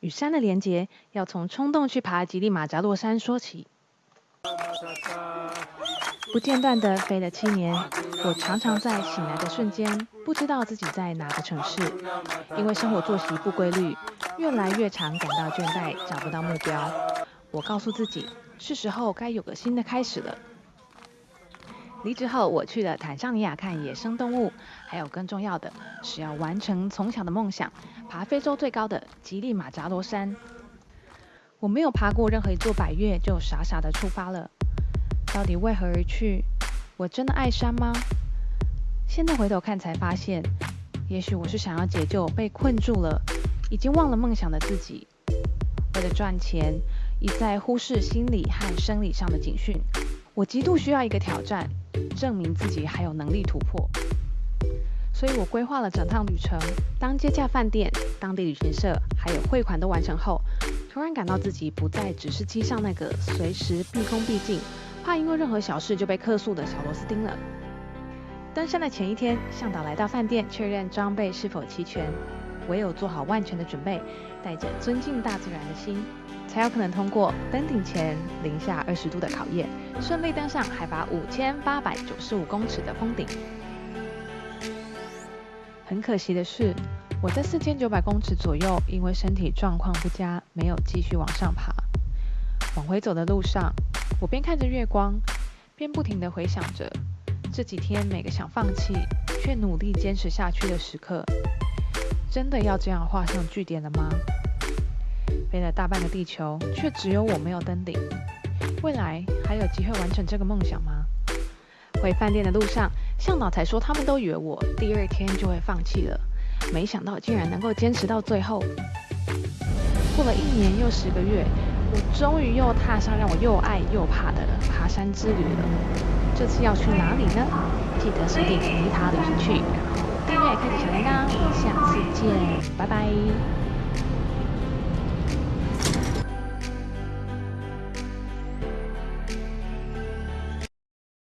与山的连结，要从冲动去爬吉利马扎洛山说起。不间断的飞了七年，我常常在醒来的瞬间，不知道自己在哪个城市，因为生活作息不规律，越来越常感到倦怠，找不到目标。我告诉自己，是时候该有个新的开始了。离职后，我去了坦桑尼亚看野生动物，还有更重要的是要完成从小的梦想，爬非洲最高的吉利马扎罗山。我没有爬过任何一座百岳，就傻傻的出发了。到底为何而去？我真的爱山吗？现在回头看才发现，也许我是想要解救被困住了、已经忘了梦想的自己。为了赚钱，一再忽视心理和生理上的警讯。我极度需要一个挑战。证明自己还有能力突破，所以我规划了整趟旅程。当接洽饭店、当地旅行社还有汇款都完成后，突然感到自己不再只是机上那个随时毕恭毕敬、怕因为任何小事就被客诉的小螺丝钉了。登山的前一天，向导来到饭店确认装备是否齐全，唯有做好万全的准备，带着尊敬大自然的心。才有可能通过登顶前零下二十度的考验，顺利登上海拔五千八百九十五公尺的峰顶。很可惜的是，我在四千九百公尺左右，因为身体状况不佳，没有继续往上爬。往回走的路上，我边看着月光，边不停地回想着这几天每个想放弃却努力坚持下去的时刻。真的要这样画上句点了吗？飞了大半个地球，却只有我没有登顶。未来还有机会完成这个梦想吗？回饭店的路上，向导才说他们都以为我第二天就会放弃了，没想到竟然能够坚持到最后。过了一年又十个月，我终于又踏上让我又爱又怕的爬山之旅了。这次要去哪里呢？记得锁定尼塔旅行去，订阅、开启小铃铛，下次见，拜拜。